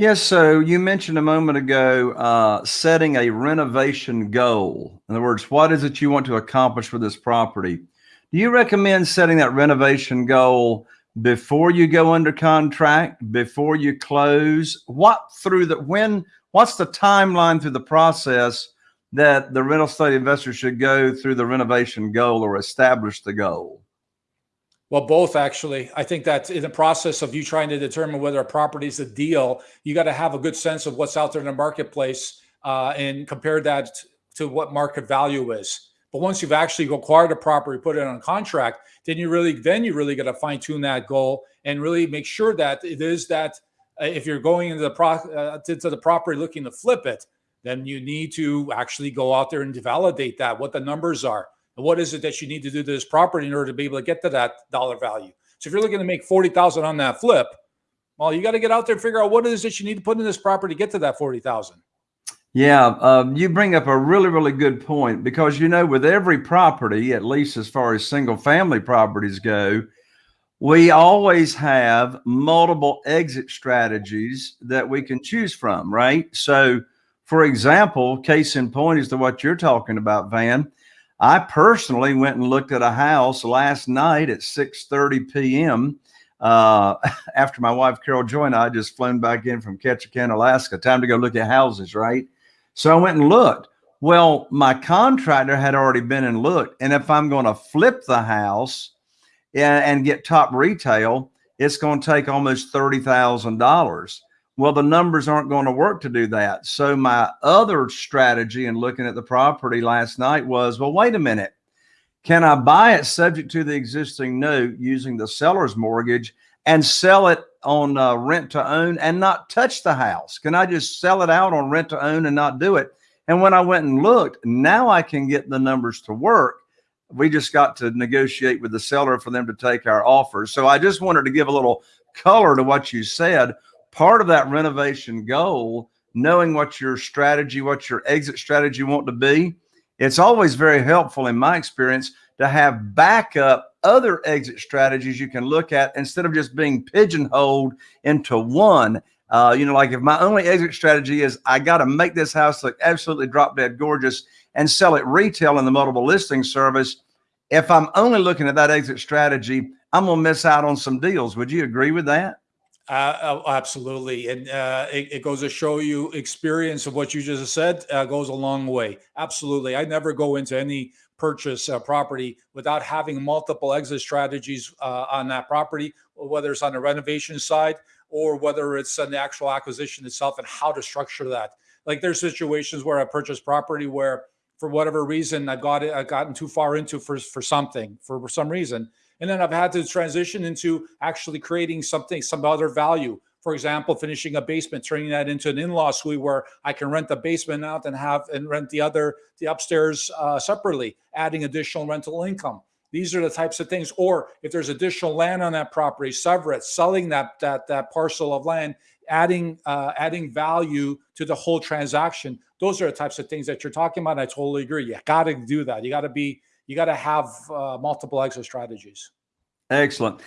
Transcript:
Yes, so you mentioned a moment ago uh, setting a renovation goal. In other words, what is it you want to accomplish with this property? Do you recommend setting that renovation goal before you go under contract, before you close? What through the when? What's the timeline through the process that the real estate investor should go through the renovation goal or establish the goal? Well, both actually. I think that in the process of you trying to determine whether a property is a deal, you got to have a good sense of what's out there in the marketplace uh, and compare that to what market value is. But once you've actually acquired a property, put it on contract, then you really then you really got to fine tune that goal and really make sure that it is that uh, if you're going into the pro uh, to, to the property looking to flip it, then you need to actually go out there and validate that what the numbers are what is it that you need to do to this property in order to be able to get to that dollar value. So if you're looking to make 40,000 on that flip, well, you got to get out there and figure out what it is that you need to put in this property to get to that 40,000. Yeah, um, you bring up a really, really good point because, you know, with every property, at least as far as single family properties go, we always have multiple exit strategies that we can choose from, right? So, for example, case in point is to what you're talking about, Van. I personally went and looked at a house last night at 6:30 p.m. Uh, after my wife Carol joined. I just flown back in from Ketchikan, Alaska. Time to go look at houses, right? So I went and looked. Well, my contractor had already been and looked, and if I'm going to flip the house and, get top retail, it's going to take almost thirty thousand dollars. Well, the numbers aren't going to work to do that. So my other strategy in looking at the property last night was, well, wait a minute. Can I buy it subject to the existing note using the seller's mortgage and sell it on uh, rent to own and not touch the house? Can I just sell it out on rent to own and not do it? And when I went and looked, now I can get the numbers to work. We just got to negotiate with the seller for them to take our offers. So I just wanted to give a little color to what you said part of that renovation goal, knowing what your strategy, what your exit strategy want to be, it's always very helpful in my experience to have backup other exit strategies you can look at instead of just being pigeonholed into one. Uh, you know, like if my only exit strategy is I got to make this house look absolutely drop dead gorgeous and sell it retail in the multiple listing service. If I'm only looking at that exit strategy, I'm going to miss out on some deals. Would you agree with that? Uh, absolutely. And uh, it, it, goes to show you experience of what you just said uh, goes a long way. Absolutely. I never go into any purchase uh, property without having multiple exit strategies uh, on that property, whether it's on the renovation side or whether it's on the actual acquisition itself and how to structure that. Like there's situations where I purchase property where for whatever reason I got it, I gotten too far into for, for something, for some reason and then I've had to transition into actually creating something, some other value. For example, finishing a basement, turning that into an in-law suite where I can rent the basement out and have and rent the other the upstairs uh, separately, adding additional rental income. These are the types of things. Or if there's additional land on that property, sever it, selling that that that parcel of land, adding uh, adding value to the whole transaction. Those are the types of things that you're talking about. I totally agree. You got to do that. You got to be you got to have uh, multiple exit strategies. Excellent.